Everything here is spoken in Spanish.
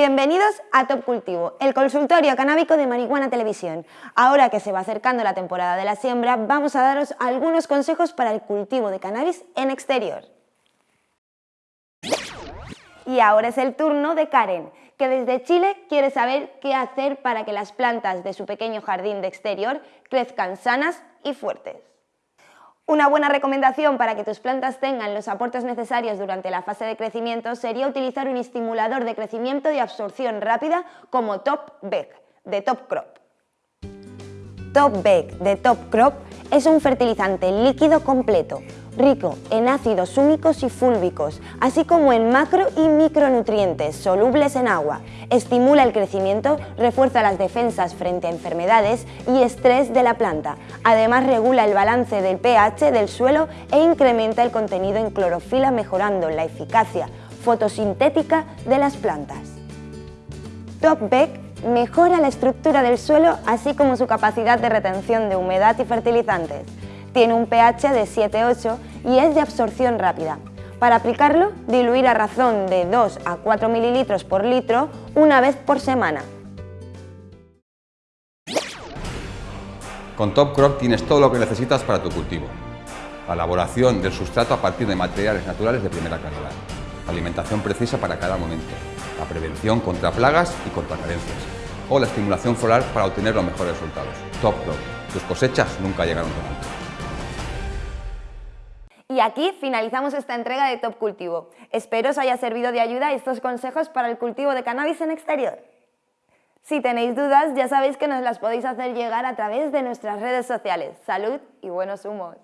Bienvenidos a Top Cultivo, el consultorio canábico de Marihuana Televisión. Ahora que se va acercando la temporada de la siembra, vamos a daros algunos consejos para el cultivo de cannabis en exterior. Y ahora es el turno de Karen, que desde Chile quiere saber qué hacer para que las plantas de su pequeño jardín de exterior crezcan sanas y fuertes. Una buena recomendación para que tus plantas tengan los aportes necesarios durante la fase de crecimiento sería utilizar un estimulador de crecimiento y absorción rápida como Top Beck de Top Crop. Top Beck de Top Crop es un fertilizante líquido completo, rico en ácidos húmicos y fúlbicos, así como en macro y micronutrientes solubles en agua. Estimula el crecimiento, refuerza las defensas frente a enfermedades y estrés de la planta. Además regula el balance del pH del suelo e incrementa el contenido en clorofila mejorando la eficacia fotosintética de las plantas. Top Beck mejora la estructura del suelo así como su capacidad de retención de humedad y fertilizantes. Tiene un pH de 7-8 y es de absorción rápida. Para aplicarlo, diluir a razón de 2 a 4 mililitros por litro una vez por semana. Con Top Crop tienes todo lo que necesitas para tu cultivo. La elaboración del sustrato a partir de materiales naturales de primera calidad. Alimentación precisa para cada momento. La prevención contra plagas y contra carencias. O la estimulación floral para obtener los mejores resultados. Top Crop. Tus cosechas nunca llegaron tan alto. Y aquí finalizamos esta entrega de Top Cultivo. Espero os haya servido de ayuda estos consejos para el cultivo de cannabis en exterior. Si tenéis dudas, ya sabéis que nos las podéis hacer llegar a través de nuestras redes sociales. Salud y buenos humos.